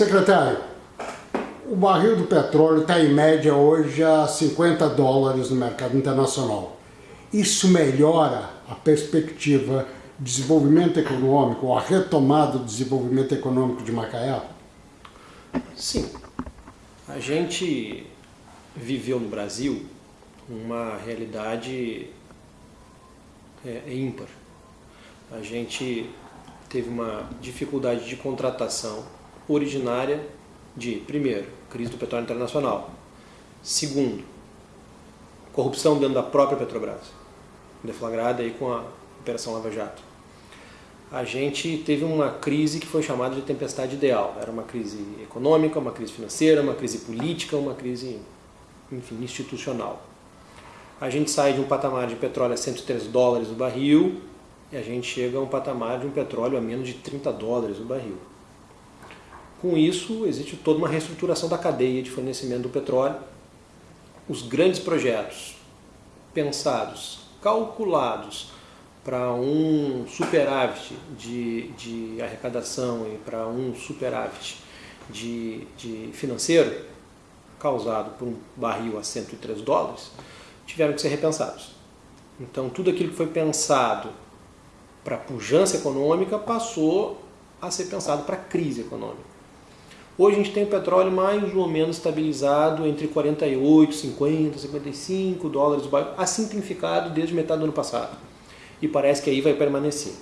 Secretário, o barril do petróleo está em média hoje a 50 dólares no mercado internacional. Isso melhora a perspectiva de desenvolvimento econômico, a retomada do desenvolvimento econômico de Macaé? Sim. A gente viveu no Brasil uma realidade é ímpar. A gente teve uma dificuldade de contratação originária de, primeiro, crise do petróleo internacional, segundo, corrupção dentro da própria Petrobras, deflagrada aí com a Operação Lava Jato. A gente teve uma crise que foi chamada de tempestade ideal. Era uma crise econômica, uma crise financeira, uma crise política, uma crise, enfim, institucional. A gente sai de um patamar de petróleo a 103 dólares o barril e a gente chega a um patamar de um petróleo a menos de 30 dólares o barril. Com isso, existe toda uma reestruturação da cadeia de fornecimento do petróleo. Os grandes projetos pensados, calculados para um superávit de, de arrecadação e para um superávit de, de financeiro, causado por um barril a 103 dólares, tiveram que ser repensados. Então, tudo aquilo que foi pensado para pujança econômica passou a ser pensado para crise econômica. Hoje a gente tem o petróleo mais ou menos estabilizado entre 48, 50, 55 dólares o barril, assim simplificado desde metade do ano passado. E parece que aí vai permanecer.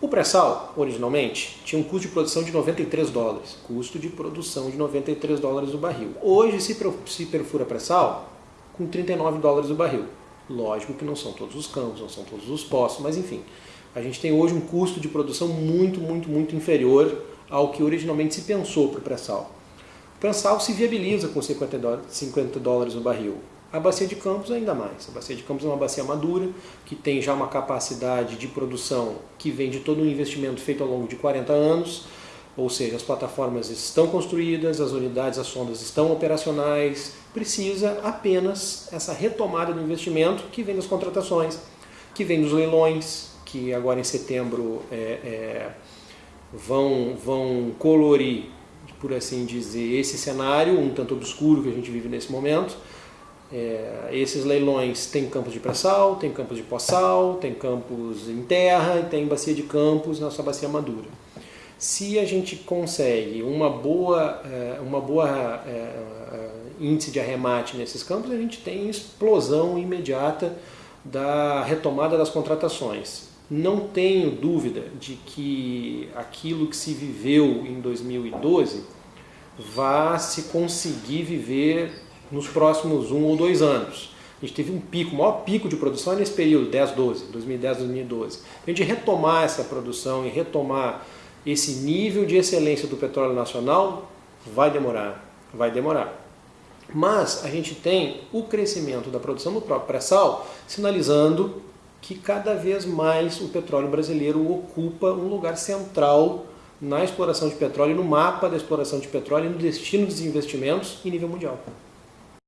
O pré-sal, originalmente, tinha um custo de produção de 93 dólares. Custo de produção de 93 dólares o barril. Hoje se perfura pré-sal com 39 dólares o barril. Lógico que não são todos os campos, não são todos os poços, mas enfim. A gente tem hoje um custo de produção muito, muito, muito inferior ao que originalmente se pensou para o pré-sal. O pré-sal se viabiliza com 50 dólares o barril. A bacia de Campos ainda mais. A bacia de Campos é uma bacia madura, que tem já uma capacidade de produção que vem de todo um investimento feito ao longo de 40 anos, ou seja, as plataformas estão construídas, as unidades, as sondas estão operacionais, precisa apenas essa retomada do investimento que vem das contratações, que vem dos leilões, que agora em setembro é, é, vão, vão colorir, por assim dizer, esse cenário um tanto obscuro que a gente vive nesse momento. É, esses leilões têm campos de pré-sal, tem campos de pós-sal, tem campos em terra tem bacia de campos na sua bacia madura. Se a gente consegue uma boa, é, uma boa é, é, índice de arremate nesses campos, a gente tem explosão imediata da retomada das contratações. Não tenho dúvida de que aquilo que se viveu em 2012 vá se conseguir viver nos próximos um ou dois anos. A gente teve um pico, o maior pico de produção é nesse período, 10, 12, 2010, 2012. A gente retomar essa produção e retomar esse nível de excelência do petróleo nacional vai demorar, vai demorar. Mas a gente tem o crescimento da produção do próprio pré-sal sinalizando que cada vez mais o petróleo brasileiro ocupa um lugar central na exploração de petróleo, no mapa da exploração de petróleo e no destino dos investimentos em nível mundial.